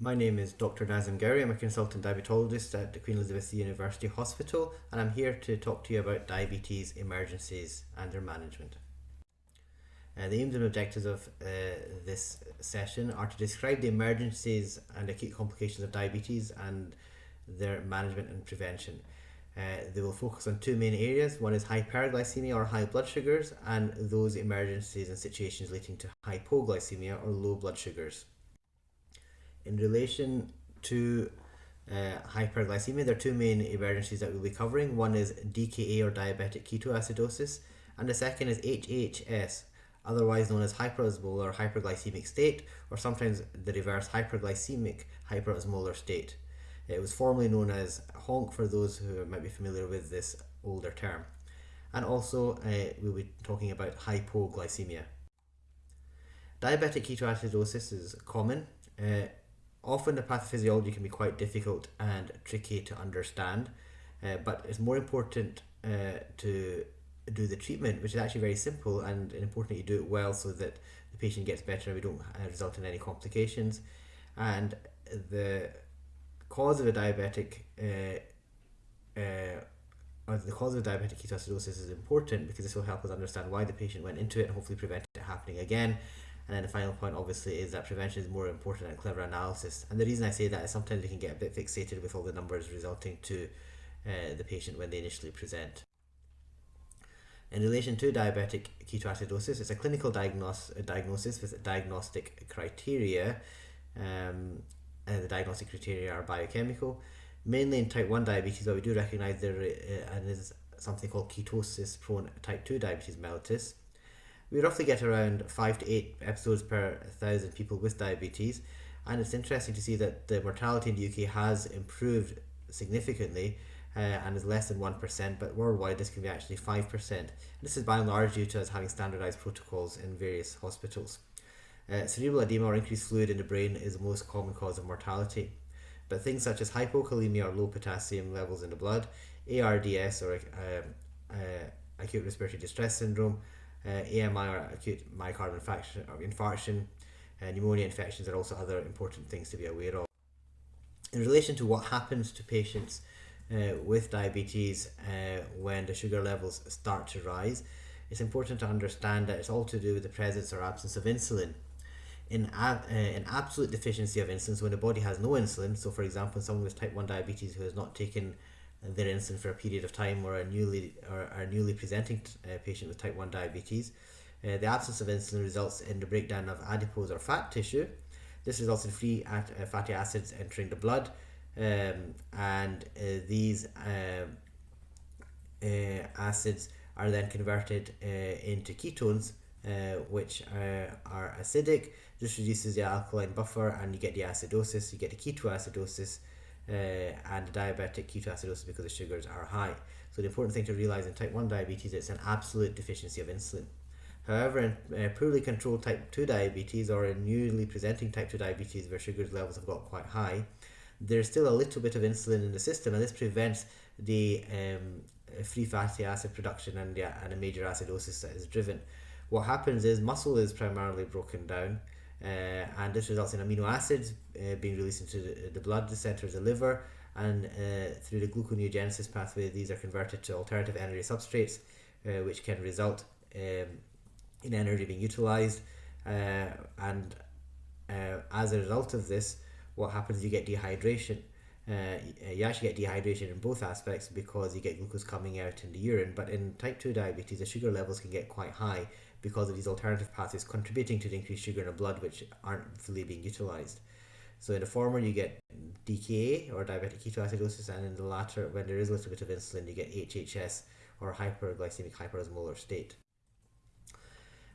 My name is Dr. Nazim Gowrie. I'm a consultant diabetologist at the Queen Elizabeth University Hospital, and I'm here to talk to you about diabetes emergencies and their management. Uh, the aims and objectives of uh, this session are to describe the emergencies and acute complications of diabetes and their management and prevention. Uh, they will focus on two main areas. One is hyperglycemia or high blood sugars, and those emergencies and situations leading to hypoglycemia or low blood sugars. In relation to uh, hyperglycemia, there are two main emergencies that we'll be covering. One is DKA or diabetic ketoacidosis, and the second is HHS, otherwise known as hyperosmolar hyperglycemic state, or sometimes the reverse hyperglycemic hyperosmolar state. It was formerly known as HONC for those who might be familiar with this older term. And also, uh, we'll be talking about hypoglycemia. Diabetic ketoacidosis is common. Uh, Often the pathophysiology can be quite difficult and tricky to understand, uh, but it's more important uh, to do the treatment, which is actually very simple and important that you do it well so that the patient gets better and we don't uh, result in any complications. And the cause of a diabetic uh, uh, the cause of diabetic ketoacidosis is important because this will help us understand why the patient went into it and hopefully prevent it happening again and then the final point, obviously, is that prevention is more important than clever analysis. And the reason I say that is sometimes we can get a bit fixated with all the numbers resulting to uh, the patient when they initially present. In relation to diabetic ketoacidosis, it's a clinical diagnos diagnosis with diagnostic criteria. Um, and the diagnostic criteria are biochemical. Mainly in type 1 diabetes, but we do recognize there uh, is something called ketosis prone type 2 diabetes mellitus we roughly get around five to eight episodes per thousand people with diabetes, and it's interesting to see that the mortality in the UK has improved significantly uh, and is less than 1%, but worldwide this can be actually 5%. This is by and large due to us having standardized protocols in various hospitals. Uh, cerebral edema or increased fluid in the brain is the most common cause of mortality. But things such as hypokalemia or low potassium levels in the blood, ARDS or um, uh, acute respiratory distress syndrome, uh, AMI or acute myocardial infarction, or infarction uh, pneumonia infections are also other important things to be aware of. In relation to what happens to patients uh, with diabetes uh, when the sugar levels start to rise, it's important to understand that it's all to do with the presence or absence of insulin. In, uh, in absolute deficiency of insulin, so when the body has no insulin, so for example, someone with type 1 diabetes who has not taken their insulin for a period of time or a newly or a newly presenting uh, patient with type 1 diabetes. Uh, the absence of insulin results in the breakdown of adipose or fat tissue. This results in free at, uh, fatty acids entering the blood, um, and uh, these um, uh, acids are then converted uh, into ketones, which are acidic. This reduces the alkaline buffer, and you get the acidosis. You get the ketoacidosis, uh, and diabetic ketoacidosis because the sugars are high. So the important thing to realize in type 1 diabetes it's an absolute deficiency of insulin. However, in uh, poorly controlled type 2 diabetes or in newly presenting type 2 diabetes where sugar levels have got quite high, there's still a little bit of insulin in the system and this prevents the um, free fatty acid production and, the, and a major acidosis that is driven. What happens is muscle is primarily broken down and this results in amino acids uh, being released into the, blood, the center centers the liver and uh, through the gluconeogenesis pathway these are converted to alternative energy substrates uh, which can result um, in energy being utilized uh, and uh, as a result of this what happens you get dehydration uh, you actually get dehydration in both aspects because you get glucose coming out in the urine but in type 2 diabetes the sugar levels can get quite high because of these alternative pathways contributing to the increased sugar in the blood which aren't fully being utilized. So in the former you get DKA or diabetic ketoacidosis and in the latter when there is a little bit of insulin you get HHS or hyperglycemic hyperosmolar state.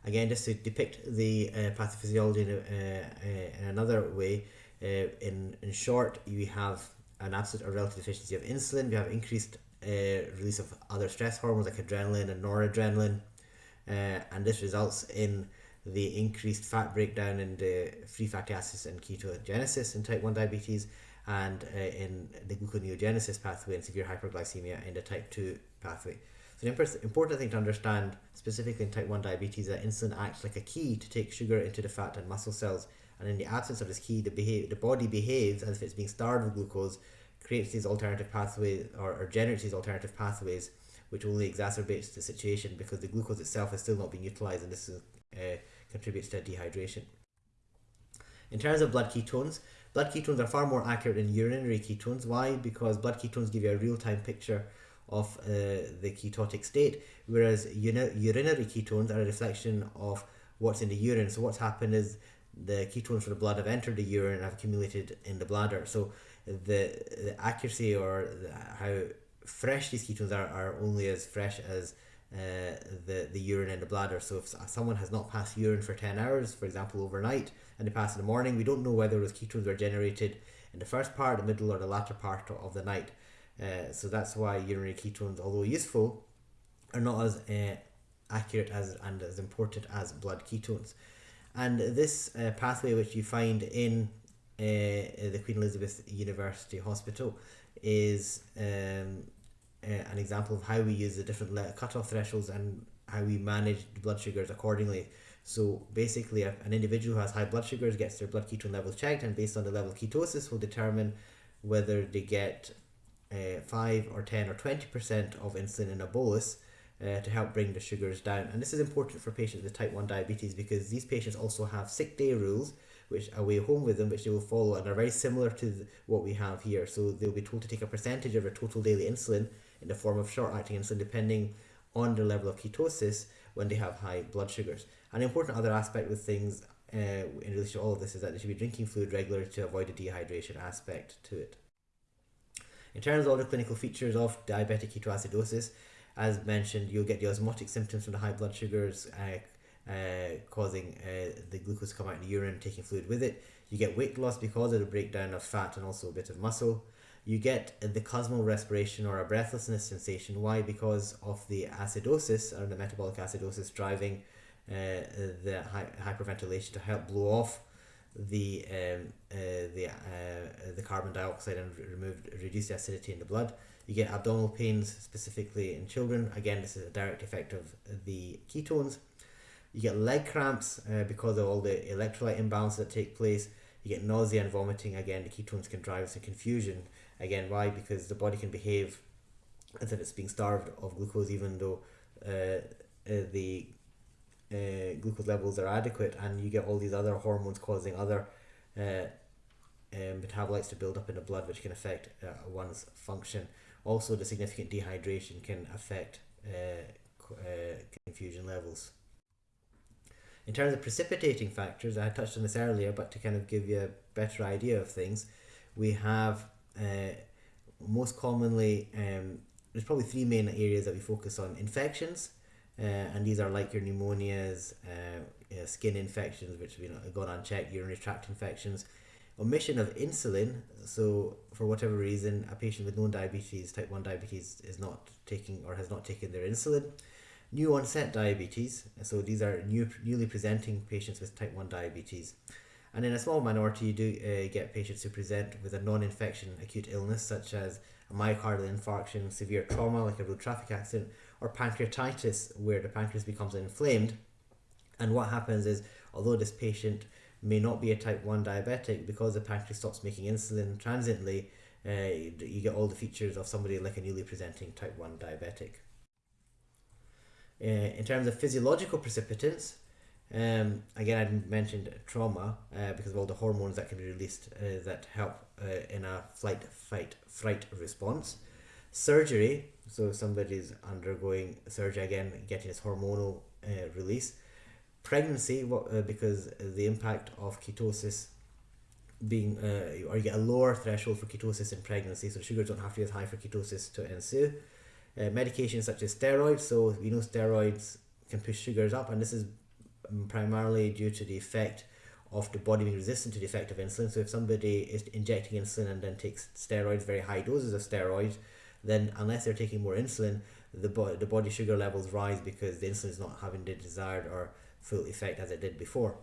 Again just to depict the uh, pathophysiology in, uh, uh, in another way, uh, in, in short you have an absolute or relative deficiency of insulin, We have increased uh, release of other stress hormones like adrenaline and noradrenaline, uh, and this results in the increased fat breakdown in the free fatty acids and ketogenesis in type 1 diabetes and uh, in the gluconeogenesis pathway and severe hyperglycemia in the type 2 pathway. So the important thing to understand, specifically in type 1 diabetes, that insulin acts like a key to take sugar into the fat and muscle cells. And in the absence of this key, the, behave, the body behaves as if it's being starved of glucose, creates these alternative pathways or, or generates these alternative pathways, which only exacerbates the situation because the glucose itself is still not being utilized and this is, uh, contributes to dehydration. In terms of blood ketones, blood ketones are far more accurate than urinary ketones. Why? Because blood ketones give you a real-time picture of uh, the ketotic state, whereas urinary ketones are a reflection of what's in the urine. So what's happened is the ketones from the blood have entered the urine and have accumulated in the bladder. So the, the accuracy or the, how fresh these ketones are are only as fresh as uh, the, the urine in the bladder. So if someone has not passed urine for 10 hours, for example, overnight, and they pass in the morning, we don't know whether those ketones were generated in the first part, the middle, or the latter part of the night. Uh, so that's why urinary ketones, although useful, are not as uh, accurate as and as important as blood ketones. And this uh, pathway, which you find in uh, the Queen Elizabeth University Hospital, is um, uh, an example of how we use the different cutoff thresholds and how we manage blood sugars accordingly. So basically, an individual who has high blood sugars gets their blood ketone levels checked, and based on the level of ketosis, will determine whether they get uh, 5 or 10 or 20% of insulin in a bolus uh, to help bring the sugars down. And this is important for patients with type 1 diabetes because these patients also have sick day rules which are away home with them, which they will follow and are very similar to what we have here. So they'll be told to take a percentage of their total daily insulin in the form of short acting insulin, depending on the level of ketosis when they have high blood sugars. An important other aspect with things uh, in relation to all of this is that they should be drinking fluid regularly to avoid the dehydration aspect to it. In terms of the clinical features of diabetic ketoacidosis, as mentioned, you'll get the osmotic symptoms from the high blood sugars, uh, uh, causing uh, the glucose to come out in the urine, taking fluid with it. You get weight loss because of the breakdown of fat and also a bit of muscle. You get the Kussmaul respiration or a breathlessness sensation. Why? Because of the acidosis or the metabolic acidosis driving uh, the hyperventilation to help blow off the um, uh, the uh, the carbon dioxide and remove reduce the acidity in the blood. You get abdominal pains specifically in children. Again, this is a direct effect of the ketones. You get leg cramps uh, because of all the electrolyte imbalance that take place. You get nausea and vomiting. Again, the ketones can drive us some confusion. Again, why? Because the body can behave as if it's being starved of glucose, even though uh, uh, the uh, glucose levels are adequate, and you get all these other hormones causing other uh, um, metabolites to build up in the blood, which can affect uh, one's function. Also, the significant dehydration can affect uh, uh, confusion levels. In terms of precipitating factors, I touched on this earlier, but to kind of give you a better idea of things, we have uh, most commonly, um, there's probably three main areas that we focus on infections, uh, and these are like your pneumonias, uh, skin infections, which we you know, gone unchecked, urinary tract infections, omission of insulin. So, for whatever reason, a patient with known diabetes, type 1 diabetes, is not taking or has not taken their insulin. New onset diabetes. So, these are new, newly presenting patients with type 1 diabetes. And in a small minority, you do uh, get patients who present with a non infection acute illness, such as a myocardial infarction, severe trauma like a road traffic accident, or pancreatitis, where the pancreas becomes inflamed. And what happens is, although this patient may not be a type 1 diabetic, because the pancreas stops making insulin transiently, uh, you get all the features of somebody like a newly presenting type 1 diabetic. Uh, in terms of physiological precipitants, um, again, I mentioned trauma uh, because of all the hormones that can be released uh, that help uh, in a flight, fight, fright response. Surgery, so somebody's undergoing surgery again, getting this hormonal uh, release. Pregnancy, what, uh, because the impact of ketosis being, uh, or you get a lower threshold for ketosis in pregnancy, so sugars don't have to be as high for ketosis to ensue. Uh, medications such as steroids, so we know steroids can push sugars up, and this is primarily due to the effect of the body being resistant to the effect of insulin. So if somebody is injecting insulin and then takes steroids, very high doses of steroids, then unless they're taking more insulin, the, bo- the body sugar levels rise because the insulin is not having the desired or full effect as it did before.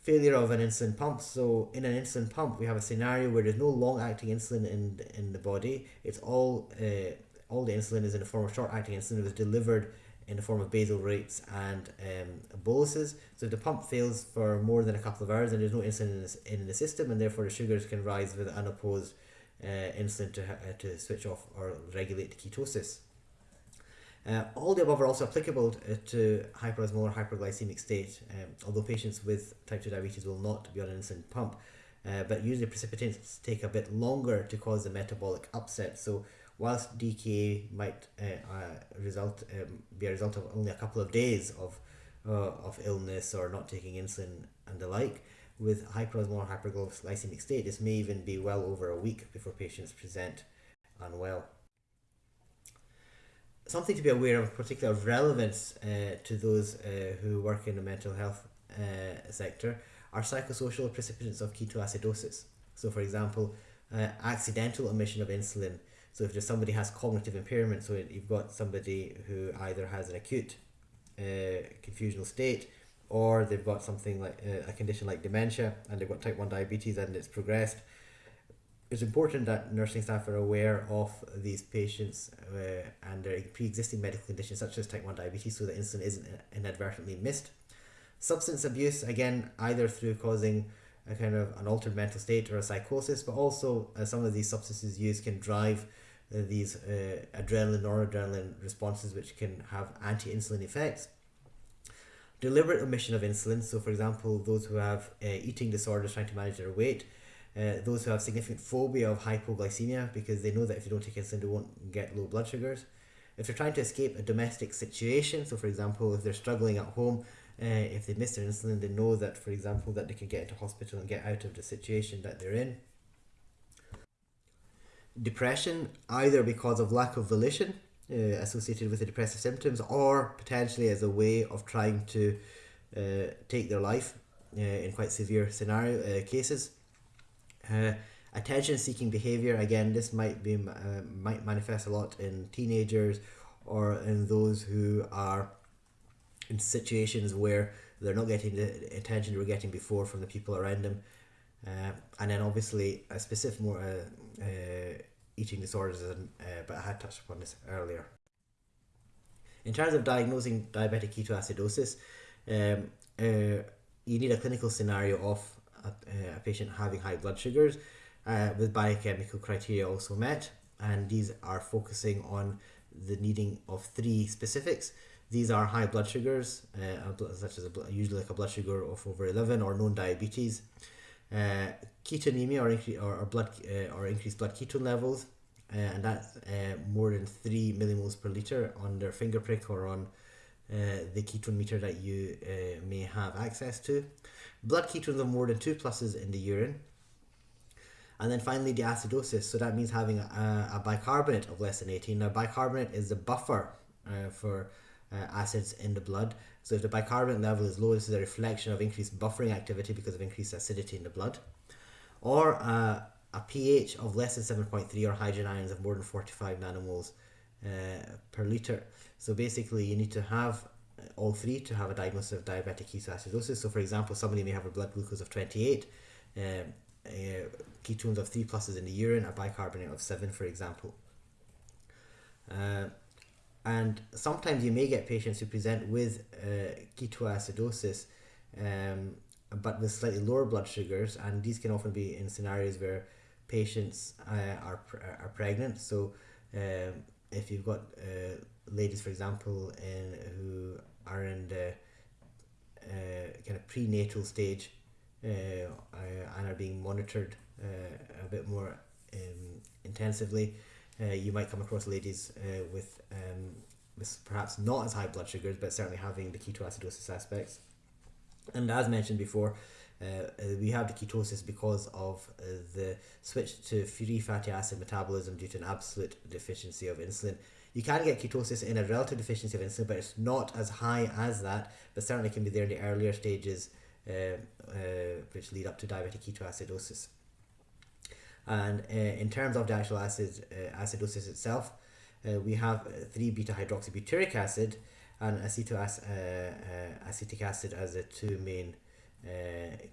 Failure of an insulin pump. So in an insulin pump, we have a scenario where there's no long-acting insulin in in the body. It's all uh, all the insulin is in the form of short-acting insulin. It was delivered in the form of basal rates and um, boluses. So if the pump fails for more than a couple of hours and there's no insulin in, in the system, and therefore the sugars can rise with unopposed uh, insulin to, uh, to switch off or regulate the ketosis. Uh, all the above are also applicable uh, to hyperosmolar hyperglycemic state, um, although patients with type 2 diabetes will not be on an insulin pump. Uh, but usually precipitants take a bit longer to cause the metabolic upset. So whilst DKA might uh, uh, result um, be a result of only a couple of days of of illness or not taking insulin and the like, with hyperosmolar hyperglycemic state, this may even be well over a week before patients present unwell. Something to be aware of, particular relevance uh, to those uh, who work in the mental health uh, sector, are psychosocial precipitants of ketoacidosis. So, for example, uh, accidental omission of insulin. So, if somebody has cognitive impairment, so you've got somebody who either has an acute uh, confusional state or they've got something like uh, a condition like dementia and they've got type 1 diabetes and it's progressed it's important that nursing staff are aware of these patients uh, and their pre-existing medical conditions such as type 1 diabetes so that insulin isn't inadvertently missed substance abuse again either through causing a kind of an altered mental state or a psychosis but also uh, some of these substances used can drive uh, these uh, adrenaline noradrenaline responses which can have anti-insulin effects deliberate omission of insulin. So, for example, those who have uh, eating disorders trying to manage their weight, uh, those who have significant phobia of hypoglycemia because they know that if you don't take insulin, they won't get low blood sugars. If they're trying to escape a domestic situation, so for example, if they're struggling at home, uh, if they miss their insulin, they know that, for example, that they can get into hospital and get out of the situation that they're in. Depression, either because of lack of volition, uh, associated with the depressive symptoms or potentially as a way of trying to uh, take their life uh, in quite severe scenario uh, cases. Uh, attention seeking behavior again this might be uh, might manifest a lot in teenagers or in those who are in situations where they're not getting the attention they were getting before from the people around them uh, and then obviously a specific more uh, uh, eating disorders, and, uh, but I had touched upon this earlier. In terms of diagnosing diabetic ketoacidosis, um, uh, you need a clinical scenario of a, uh, a patient having high blood sugars uh, with biochemical criteria also met, and these are focusing on the needing of three specifics. These are high blood sugars, uh, such as a, usually like a blood sugar of over 11 or known diabetes, uh, ketonemia or, incre- or, or blood uh, or increased blood ketone levels, uh, and that's uh, more than three millimoles per liter on their finger prick or on the ketone meter that you may have access to. Blood ketones of more than two pluses in the urine. And then finally, the acidosis. So that means having a, a bicarbonate of less than 18. Now, bicarbonate is the buffer uh, for uh, acids in the blood. So if the bicarbonate level is low, this is a reflection of increased buffering activity because of increased acidity in the blood. Or uh, a pH of less than 7.3 or hydrogen ions of more than 45 nanomoles uh, per liter. So basically you need to have all three to have a diagnosis of diabetic ketoacidosis. So for example, somebody may have a blood glucose of 28, um, uh, ketones of 3 pluses in the urine, a bicarbonate of 7 for example. Uh, and sometimes you may get patients who present with uh, ketoacidosis um, but with slightly lower blood sugars and these can often be in scenarios where patients uh, are, are pregnant so um, if you've got uh, ladies for example in who are in the uh, kind of prenatal stage uh, uh, and are being monitored uh, a bit more um, intensively uh, you might come across ladies with, um, with perhaps not as high blood sugars, but certainly having the ketoacidosis aspects. And as mentioned before, we have the ketosis because of uh, the switch to free fatty acid metabolism due to an absolute deficiency of insulin. You can get ketosis in a relative deficiency of insulin, but it's not as high as that, but certainly can be there in the earlier stages, uh, uh, which lead up to diabetic ketoacidosis. And uh, in terms of the actual acid uh, acidosis itself, uh, we have 3 beta hydroxybutyric acid and acetoac- acetic acid as the two main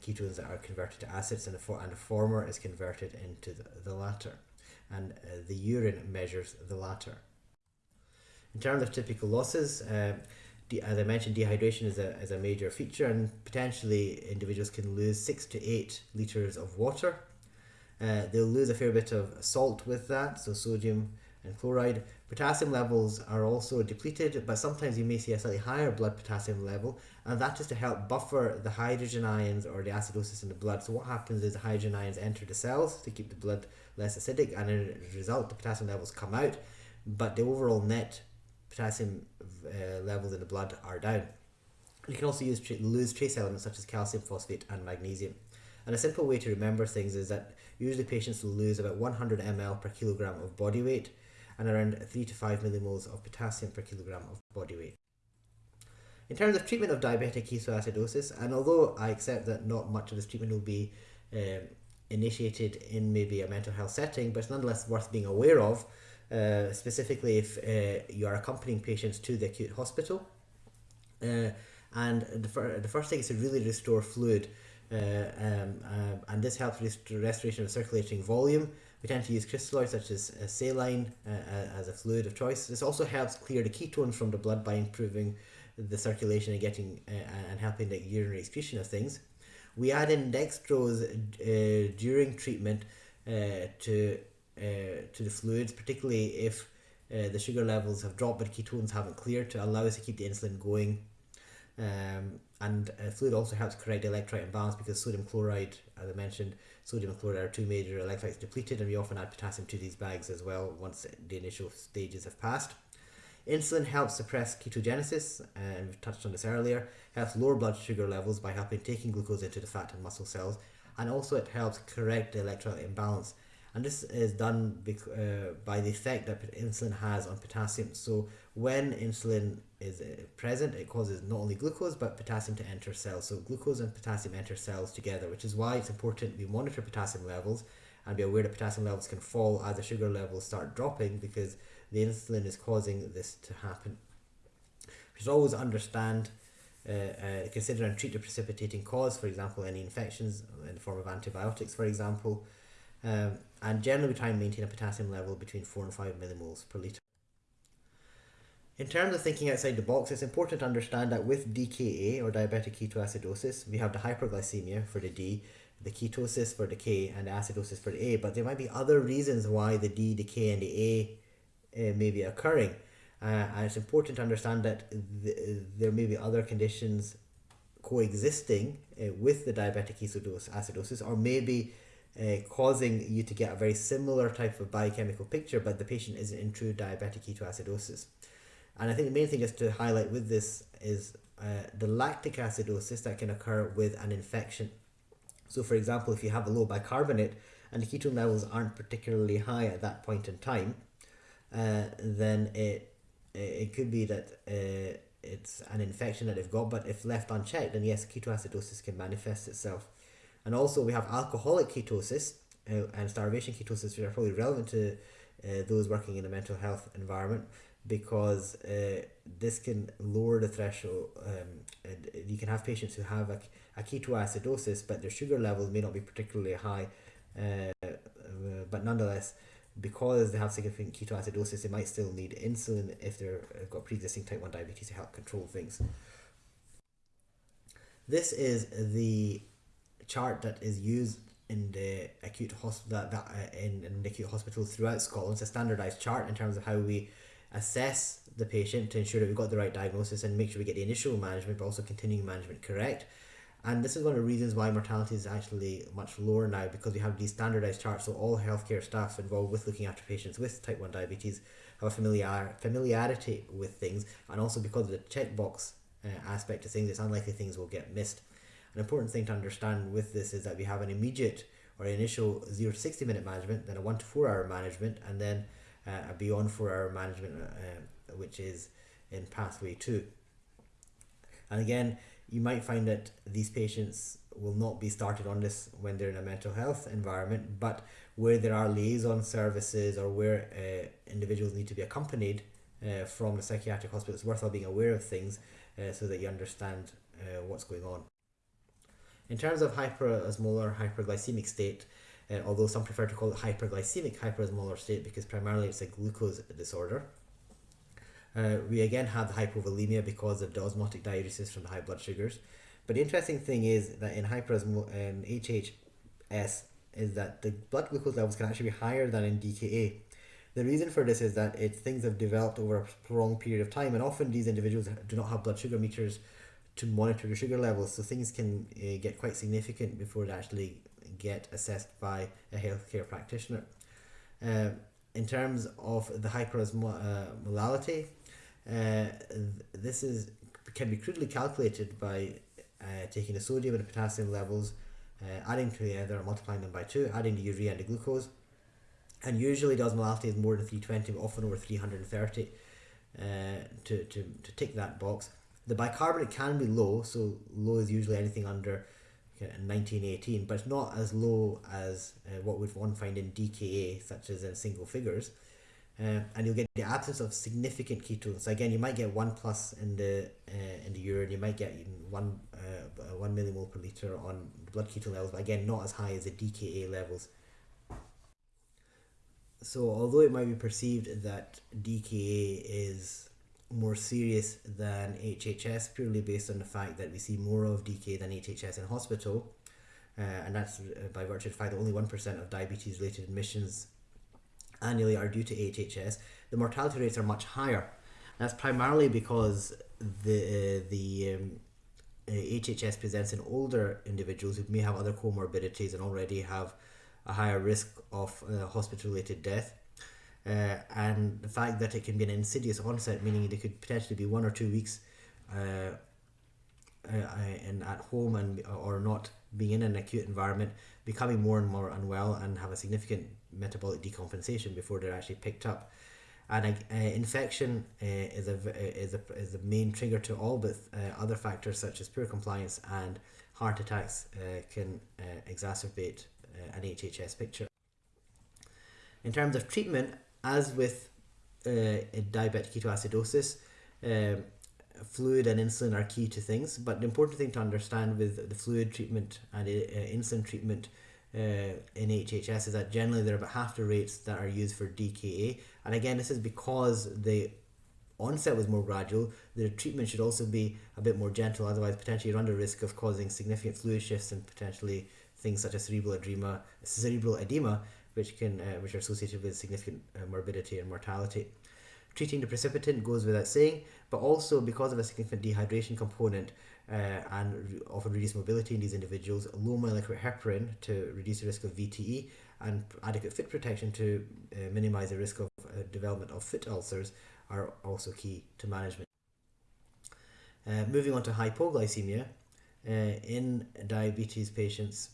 ketones that are converted to acids, and the, for- and the former is converted into the, the latter. And the urine measures the latter. In terms of typical losses, uh, as I mentioned, dehydration is a, is a major feature, and potentially individuals can lose six to eight liters of water. Uh, they'll lose a fair bit of salt with that, so sodium and chloride. Potassium levels are also depleted, but sometimes you may see a slightly higher blood potassium level, and that is to help buffer the hydrogen ions or the acidosis in the blood. So what happens is the hydrogen ions enter the cells to keep the blood less acidic, and as a result, the potassium levels come out, but the overall net potassium uh, levels in the blood are down. You can also use tra- lose trace elements such as calcium, phosphate, and magnesium. And a simple way to remember things is that usually patients will lose about 100 ml per kilogram of body weight and around 3 to 5 millimoles of potassium per kilogram of body weight. In terms of treatment of diabetic ketoacidosis, and although I accept that not much of this treatment will be um, initiated in maybe a mental health setting, but it's nonetheless worth being aware of, uh, specifically if uh, you are accompanying patients to the acute hospital. Uh, and the, fir- the first thing is to really restore fluid, uh, um, uh, and this helps rest- restoration of circulating volume. We tend to use crystalloids such as uh, saline uh, uh, as a fluid of choice. This also helps clear the ketones from the blood by improving the circulation and getting uh, and helping the urinary excretion of things. We add in dextrose uh, during treatment uh, to uh, to the fluids, particularly if uh, the sugar levels have dropped but ketones haven't cleared to allow us to keep the insulin going. Um, and uh, fluid also helps correct electrolyte imbalance because sodium chloride, as I mentioned, sodium and chloride are two major electrolytes depleted, and we often add potassium to these bags as well once the initial stages have passed. Insulin helps suppress ketogenesis, and we've touched on this earlier, helps lower blood sugar levels by helping taking glucose into the fat and muscle cells, and also it helps correct the electrolyte imbalance. And this is done uh, by the effect that insulin has on potassium. So when insulin is uh, present, it causes not only glucose but potassium to enter cells. So glucose and potassium enter cells together, which is why it's important we monitor potassium levels and be aware that potassium levels can fall as the sugar levels start dropping because the insulin is causing this to happen. We should always understand, uh, uh, consider and treat the precipitating cause, for example, any infections in the form of antibiotics, for example. Um, and generally, we try and maintain a potassium level between 4 and 5 millimoles per litre. In terms of thinking outside the box, it's important to understand that with DKA or diabetic ketoacidosis, we have the hyperglycemia for the D, the ketosis for the K, and the acidosis for the A. But there might be other reasons why the D, the K, and the A uh, may be occurring. Uh, and it's important to understand that th- there may be other conditions coexisting uh, with the diabetic ketoacidosis, or maybe uh, causing you to get a very similar type of biochemical picture, but the patient isn't in true diabetic ketoacidosis. And I think the main thing just to highlight with this is uh, the lactic acidosis that can occur with an infection. So, for example, if you have a low bicarbonate and the ketone levels aren't particularly high at that point in time, uh, then it it could be that uh, it's an infection that they've got, but if left unchecked, then yes, ketoacidosis can manifest itself. And also, we have alcoholic ketosis uh, and starvation ketosis, which are probably relevant to uh, those working in a mental health environment because uh, this can lower the threshold. Um, you can have patients who have a, a ketoacidosis, but their sugar levels may not be particularly high, uh, but nonetheless, because they have significant ketoacidosis, they might still need insulin if they've got pre-existing type 1 diabetes to help control things. This is the chart that is used in the acute hospital uh, in, in the acute hospitals throughout Scotland. It's a standardized chart in terms of how we assess the patient to ensure that we've got the right diagnosis and make sure we get the initial management but also continuing management correct. And this is one of the reasons why mortality is actually much lower now because we have these standardized charts. So all healthcare staff involved with looking after patients with type 1 diabetes have a familiar, familiarity with things. And also because of the checkbox uh, aspect of things, it's unlikely things will get missed. An important thing to understand with this is that we have an immediate or initial 0 to 60 minute management, then a 1 to 4 hour management, and then uh, beyond 4 hour management, uh, which is in pathway 2. And again, you might find that these patients will not be started on this when they're in a mental health environment, but where there are liaison services or where uh, individuals need to be accompanied uh, from the psychiatric hospital, it's worthwhile being aware of things uh, so that you understand uh, what's going on. In terms of hyperosmolar hyperglycemic state, uh, although some prefer to call it hyperglycemic hyperosmolar state because primarily it's a glucose disorder. Uh, we again have the hypovolemia because of the osmotic diuresis from the high blood sugars. But the interesting thing is that in hyperosmo in HHS is that the blood glucose levels can actually be higher than in DKA. The reason for this is that it, things have developed over a prolonged period of time, and often these individuals do not have blood sugar meters to monitor the sugar levels, so things can uh, get quite significant before they actually get assessed by a healthcare practitioner. Uh, in terms of the hyperosmolality, uh, this is can be crudely calculated by uh, taking the sodium and the potassium levels, uh, adding together, multiplying them by 2, adding the urea and the glucose. And usually the osmolality is more than 320, often over 330 uh, to, to, to tick that box. The bicarbonate can be low, so low is usually anything under 1918, but it's not as low as uh, what would one find in DKA, such as in single figures. Uh, and you'll get the absence of significant ketones. So again, you might get one plus in the uh, in the urine. You might get one uh, one millimole per liter on blood ketone levels, but again, not as high as the DKA levels. So although it might be perceived that DKA is more serious than HHS purely based on the fact that we see more of DK than HHS in hospital. Uh, and that's uh, by virtue of the fact that only 1% of diabetes related admissions annually are due to HHS. The mortality rates are much higher. That's primarily because the, uh, the um, HHS presents in older individuals who may have other comorbidities and already have a higher risk of uh, hospital related death uh, and the fact that it can be an insidious onset, meaning it could potentially be one or two weeks uh, uh, in at home and or not being in an acute environment, becoming more and more unwell and have a significant metabolic decompensation before they're actually picked up. And uh, infection uh, is a is a is the main trigger to all, but uh, other factors such as poor compliance and heart attacks uh, can uh, exacerbate uh, an HHS picture. In terms of treatment, as with uh, diabetic ketoacidosis, um, fluid and insulin are key to things. But the important thing to understand with the fluid treatment and uh, insulin treatment uh, in HHS is that generally they're about half the rates that are used for DKA. And again, this is because the onset was more gradual. The treatment should also be a bit more gentle, otherwise potentially run the risk of causing significant fluid shifts and potentially things such as cerebral edema, cerebral edema which can uh, which are associated with significant uh, morbidity and mortality. Treating the precipitant goes without saying, but also because of a significant dehydration component uh, and often reduced mobility in these individuals, low molecular heparin to reduce the risk of VTE and adequate foot protection to uh, minimize the risk of uh, development of foot ulcers are also key to management. Moving on to hypoglycemia, in diabetes patients,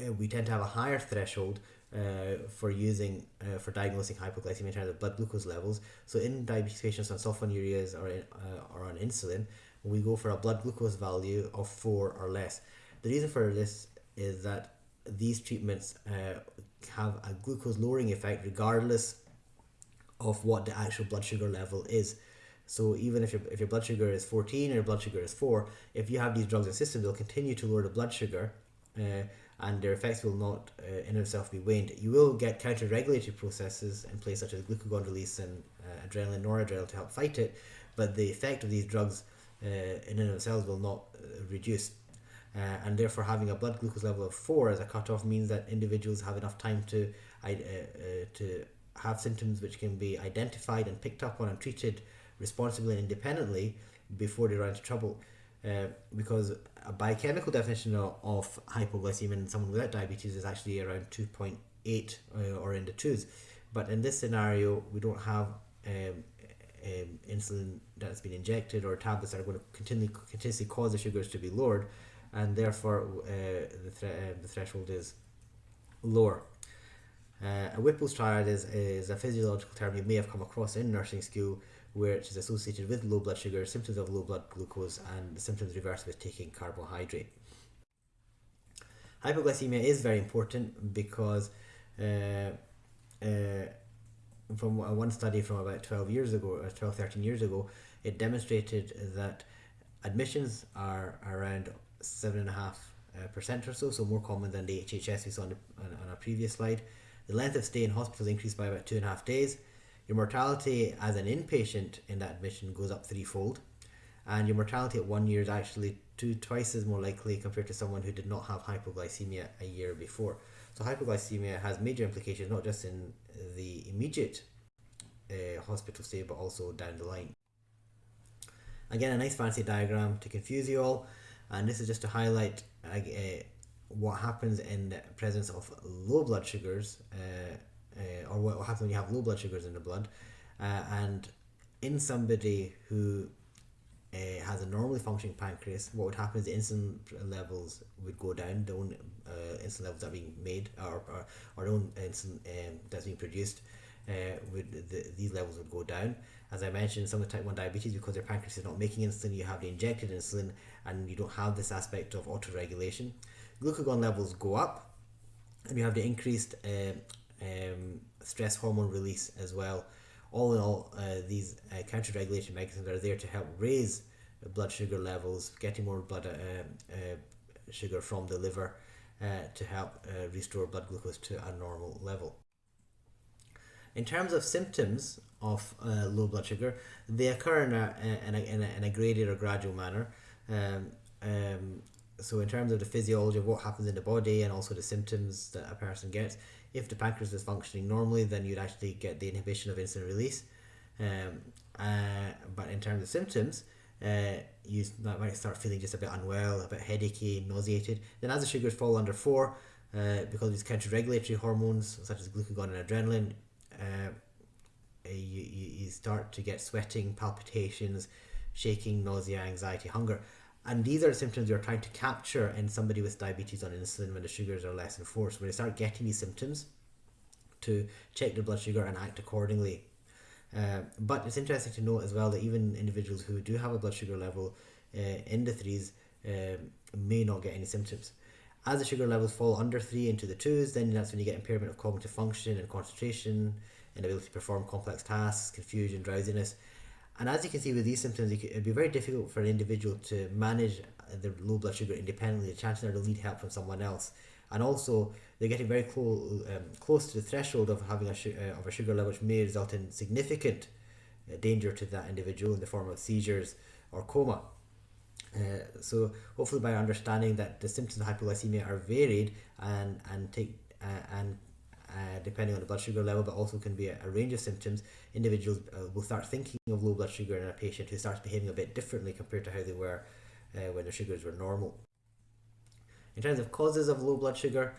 uh, we tend to have a higher threshold uh, for using uh, for diagnosing hypoglycemia in terms of blood glucose levels. So in diabetes patients on sulfonylureas or, uh, or on insulin, we go for a blood glucose value of 4 or less. The reason for this is that these treatments uh, have a glucose lowering effect regardless of what the actual blood sugar level is. So even if your, if your blood sugar is 14 or your blood sugar is 4, if you have these drugs in the system, they'll continue to lower the blood sugar uh, and their effects will not uh, in itself be waned. You will get counter-regulatory processes in place such as glucagon release and uh, adrenaline, noradrenaline to help fight it, but the effect of these drugs uh, in and of themselves will not uh, reduce. Uh, and therefore, having a blood glucose level of four as a cutoff means that individuals have enough time to uh, to have symptoms which can be identified and picked up on and treated responsibly and independently before they run into trouble. Uh, because a biochemical definition of, hypoglycemia in someone without diabetes is actually around 2.8 uh, or in the twos. But in this scenario, we don't have um, um, insulin that's been injected or tablets that are going to continue, continuously cause the sugars to be lowered, and therefore uh, the, thre- uh, the threshold is lower. Uh, a Whipple's triad is, is a physiological term you may have come across in nursing school where is associated with low blood sugar, symptoms of low blood glucose, and the symptoms reverse with taking carbohydrate. Hypoglycemia is very important because uh, uh, from one study from about 12 years ago, or 12, 13 years ago, it demonstrated that admissions are around 7.5% uh, or so, so more common than the HHS we saw on, on, on a previous slide. The length of stay in hospitals increased by about two and a half days Your mortality as an inpatient in that admission goes up threefold, and your mortality at one year is actually two twice as more likely compared to someone who did not have hypoglycemia a year before. So hypoglycemia has major implications not just in the immediate uh, hospital stay but also down the line. Again, a nice fancy diagram to confuse you all, and this is just to highlight uh, what happens in the presence of low blood sugars, uh, uh, or what happens when you have low blood sugars in the blood, uh, and in somebody who uh, has a normally functioning pancreas, what would happen is the insulin levels would go down, the own uh, insulin levels that are being made, or, or, own insulin um, that's being produced, uh, would the, these levels would go down. As I mentioned, some of the type 1 diabetes, because their pancreas is not making insulin, you have the injected insulin, and you don't have this aspect of autoregulation. Glucagon levels go up, and you have the increased uh, um, stress hormone release as well all in all, uh, these uh, counter regulation mechanisms are there to help raise blood sugar levels, getting more blood uh, uh sugar from the liver uh, to help uh, restore blood glucose to a normal level. In terms of symptoms of low blood sugar, they occur in a, in a, in a, in a graded or gradual manner. Um, um, so in terms of the physiology of what happens in the body and also the symptoms that a person gets, if the pancreas is functioning normally, then you'd actually get the inhibition of insulin release. Um, uh, but in terms of symptoms, uh, you might start feeling just a bit unwell, a bit headachy, nauseated. Then as the sugars fall under four, uh, because of these counter-regulatory hormones such as glucagon and adrenaline, uh, you, you, you start to get sweating, palpitations, shaking, nausea, anxiety, hunger. And these are the symptoms you're trying to capture in somebody with diabetes on insulin when the sugars are less. So when they start getting these symptoms, to check their blood sugar and act accordingly. Uh, but it's interesting to note as well that even individuals who do have a blood sugar level uh, in the threes uh, may not get any symptoms. As the sugar levels fall under three into the twos, then that's when you get impairment of cognitive function and concentration, inability to perform complex tasks, confusion, drowsiness, and as you can see with these symptoms, it would be very difficult for an individual to manage their low blood sugar independently. The chances are they'll need help from someone else. And also, they're getting very close um, close to the threshold of having a uh, of a sugar level, which may result in significant uh, danger to that individual in the form of seizures or coma. Uh, so hopefully by understanding that the symptoms of hypoglycemia are varied and and take uh, and uh, depending on the blood sugar level, but also can be a, a range of symptoms. Individuals uh, will start thinking of low blood sugar in a patient who starts behaving a bit differently compared to how they were uh, when their sugars were normal. In terms of causes of low blood sugar,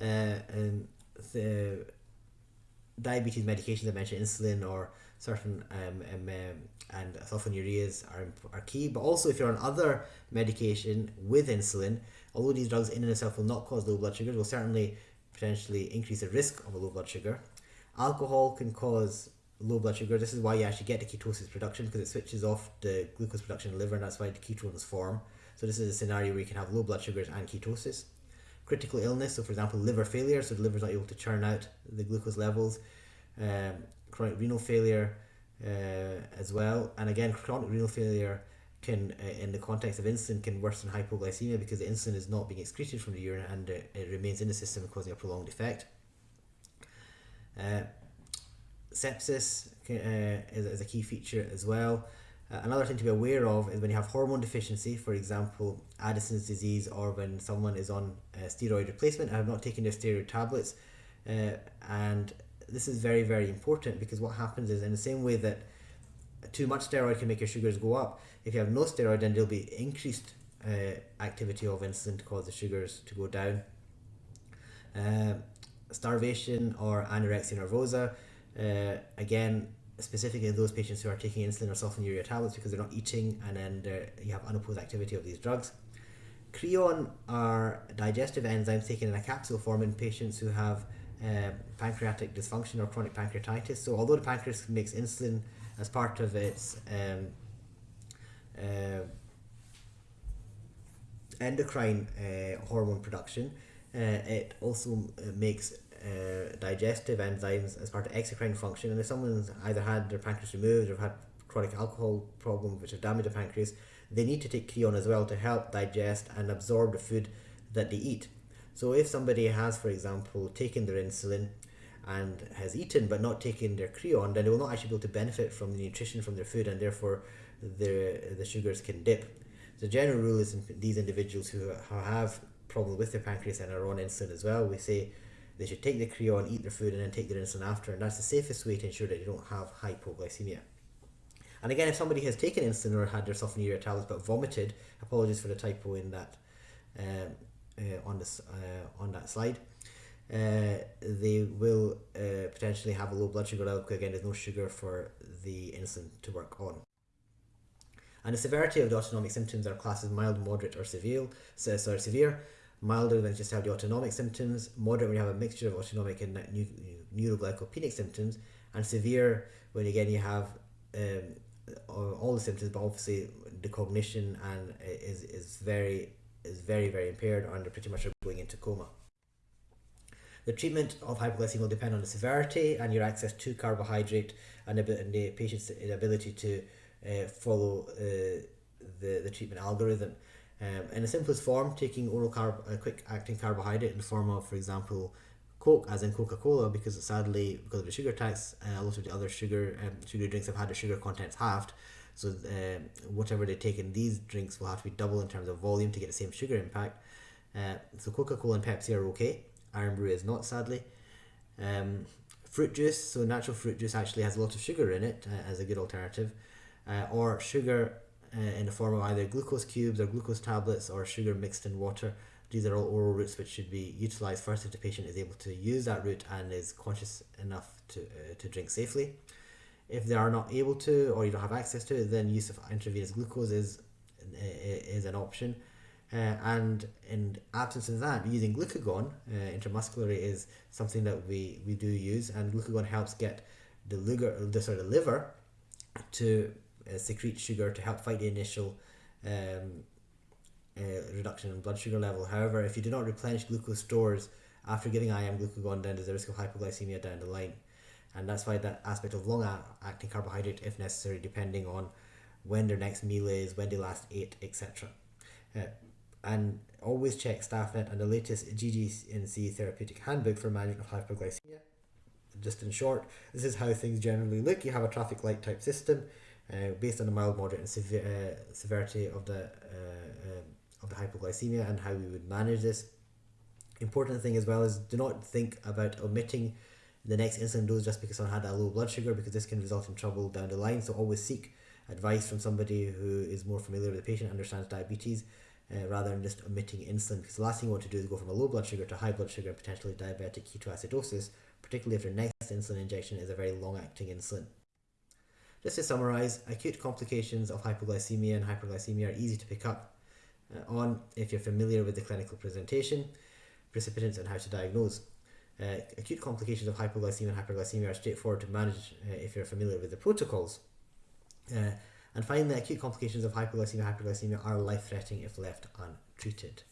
uh, and the diabetes medications I mentioned, insulin or certain um, um, um, and sulfonylureas are, are key. But also, if you're on other medication with insulin, although these drugs in and of itself will not cause low blood sugars, will certainly potentially increase the risk of a low blood sugar. Alcohol can cause low blood sugar. This is why you actually get the ketosis production because it switches off the glucose production in the liver and that's why the ketones form. So this is a scenario where you can have low blood sugars and ketosis. Critical illness, so for example liver failure, so the liver is not able to churn out the glucose levels. Um, chronic renal failure uh, as well. And again, chronic renal failure can, uh, in the context of insulin, can worsen hypoglycemia because the insulin is not being excreted from the urine and uh, it remains in the system, causing a prolonged effect. Uh, sepsis uh, is, is a key feature as well. Uh, another thing to be aware of is when you have hormone deficiency, for example, Addison's disease, or when someone is on uh, steroid replacement and have not taken their steroid tablets. Uh, and this is very, very important because what happens is, in the same way that too much steroid can make your sugars go up, if you have no steroid, then there'll be increased uh, activity of insulin to cause the sugars to go down. Uh, starvation or anorexia nervosa, uh, again, specifically those patients who are taking insulin or sulfonylurea tablets because they're not eating and then you have unopposed activity of these drugs. Creon are digestive enzymes taken in a capsule form in patients who have uh, pancreatic dysfunction or chronic pancreatitis. So although the pancreas makes insulin as part of its um, uh, endocrine uh, hormone production. Uh, it also uh, makes uh, digestive enzymes as part of exocrine function. And if someone's either had their pancreas removed or had chronic alcohol problems which have damaged the pancreas, they need to take creon as well to help digest and absorb the food that they eat. So if somebody has, for example, taken their insulin and has eaten but not taken their creon, then they will not actually be able to benefit from the nutrition from their food and therefore the, the sugars can dip. The general rule is in these individuals who have problems with their pancreas and are on insulin as well, we say they should take the creon, eat their food, and then take their insulin after, and that's the safest way to ensure that you don't have hypoglycemia. And again, if somebody has taken insulin or had their sulfonylurea tablets but vomited, apologies for the typo in that um, uh, on this uh, on that slide. Uh, they will uh, potentially have a low blood sugar level again there's no sugar for the insulin to work on. And the severity of the autonomic symptoms are classed as mild, moderate, or severe. So, sorry, severe. Milder when just have the autonomic symptoms. Moderate when you have a mixture of autonomic and neuroglycopenic symptoms. And severe when again you have um, all the symptoms, but obviously the cognition and is is very is very very impaired, and they're pretty much going into coma. The treatment of hypoglycemia will depend on the severity and your access to carbohydrate and, the patient's ability to uh, follow uh, the, the treatment algorithm. Um, in the simplest form, taking oral carb, a quick acting carbohydrate in the form of, for example, Coke, as in Coca Cola, because sadly, because of the sugar tax, uh, a lot of the other sugar um, sugar drinks have had the sugar contents halved. So uh, whatever they take in these drinks will have to be double in terms of volume to get the same sugar impact. Uh, so Coca Cola and Pepsi are okay. Irn-Bru is not, sadly. Um, fruit juice, so natural fruit juice actually has a lot of sugar in it uh, as a good alternative uh, or sugar uh, in the form of either glucose cubes or glucose tablets or sugar mixed in water. These are all oral routes which should be utilized first if the patient is able to use that route and is conscious enough to, uh, to drink safely. If they are not able to or you don't have access to it, then use of intravenous glucose is, uh, is an option. Uh, and in absence of that, using glucagon uh, intramuscularly is something that we, we do use, and glucagon helps get the liver, the sort of liver to uh, secrete sugar to help fight the initial um, uh, reduction in blood sugar level. However, if you do not replenish glucose stores after giving IM glucagon, then there's a risk of hypoglycemia down the line. And that's why that aspect of long acting carbohydrate, if necessary, depending on when their next meal is, when they last ate, etc. And always check StaffNet and the latest GGNC therapeutic handbook for management of hypoglycemia. Just in short, this is how things generally look. You have a traffic light type system uh, based on the mild, moderate, and severe uh, severity of the uh, um, of the hypoglycemia and how we would manage this. Important thing as well is do not think about omitting the next insulin dose just because someone had a low blood sugar because this can result in trouble down the line. So always seek advice from somebody who is more familiar with the patient, understands diabetes, uh, rather than just omitting insulin. Because the last thing you want to do is go from a low blood sugar to high blood sugar and potentially diabetic ketoacidosis, particularly if your next insulin injection is a very long acting insulin. Just to summarize, acute complications of hypoglycemia and hyperglycemia are easy to pick up uh, on if you're familiar with the clinical presentation, precipitants, and how to diagnose. Uh, acute complications of hypoglycemia and hyperglycemia are straightforward to manage uh, if you're familiar with the protocols. And finally, acute complications of hypoglycemia hyperglycemia are life threatening if left untreated.